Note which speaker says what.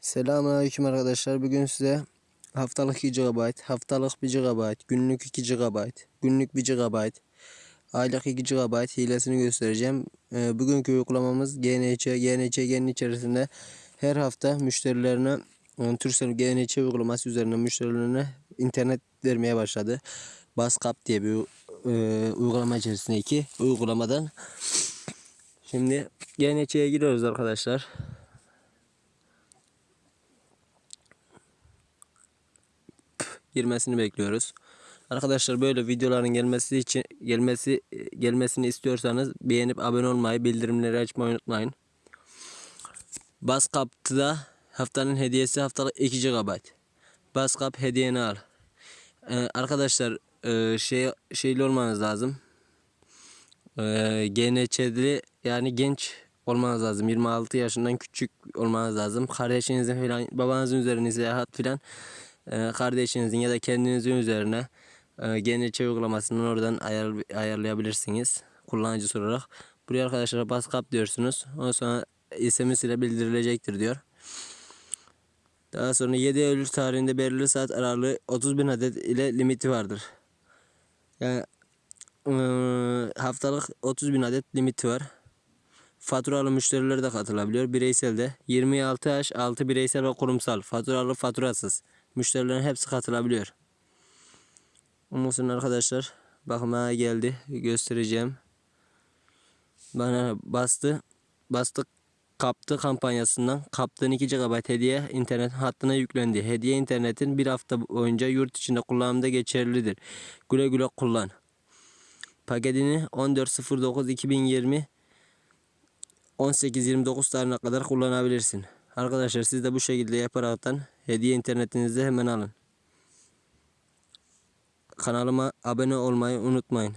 Speaker 1: Selamünaleyküm arkadaşlar. Bugün size haftalık 2 GB, haftalık 1 GB, günlük 2 GB, günlük 1 GB, aylık 2 GB hilesini göstereceğim. Ee, bugünkü uygulamamız GNC. GNC'nin içerisinde her hafta müşterilerine e, Turkcell GNC uygulaması üzerinden müşterilerine internet vermeye başladı. Baskap diye bir e, uygulama içerisindeki uygulamadan. Şimdi GNC'ye giriyoruz arkadaşlar. Girmesini bekliyoruz. Arkadaşlar böyle videoların gelmesi için gelmesi gelmesini istiyorsanız beğenip abone olmayı, bildirimleri açmayı unutmayın. Baskap'ta haftanın hediyesi haftalık 2 GB. Baskap hediyeni al. Ee, arkadaşlar e, şey şeyli olmanız lazım. Ee, GNÇ'li yani genç olmanız lazım. 26 yaşından küçük olmanız lazım. Kardeşinizin falan babanızın üzerine seyahat falan e, kardeşinizin ya da kendinizin üzerine e, GNC uygulamasından oradan ayar, ayarlayabilirsiniz. Kullanıcı olarak. Buraya arkadaşlar baskap diyorsunuz. Ondan sonra SMS ile bildirilecektir diyor. Daha sonra 7 Eylül tarihinde belirli saat aralığı 30 bin adet ile limiti vardır. Yani e, haftalık 30 bin adet limiti var. Faturalı müşteriler de katılabiliyor. Bireysel de 26 yaş altı bireysel ve kurumsal. Faturalı faturasız. Müşterilerin hepsi katılabiliyor. Ondan arkadaşlar bakmaya geldi. Göstereceğim. Bana bastı. Bastık kaptı kampanyasından kaptığın 2 GB hediye internet hattına yüklendi. Hediye internetin bir hafta boyunca yurt içinde kullanımda geçerlidir. Güle güle kullan. Paketini 14.09.2020 18-29 tarihine kadar kullanabilirsin. Arkadaşlar siz de bu şekilde yaparaktan hediye internetinizi hemen alın. Kanalıma abone olmayı unutmayın.